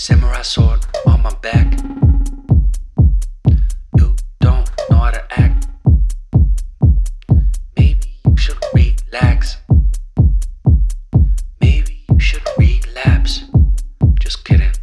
Samurai sword on my back. You don't know how to act. Maybe you should relax. Maybe you should relapse. Just kidding.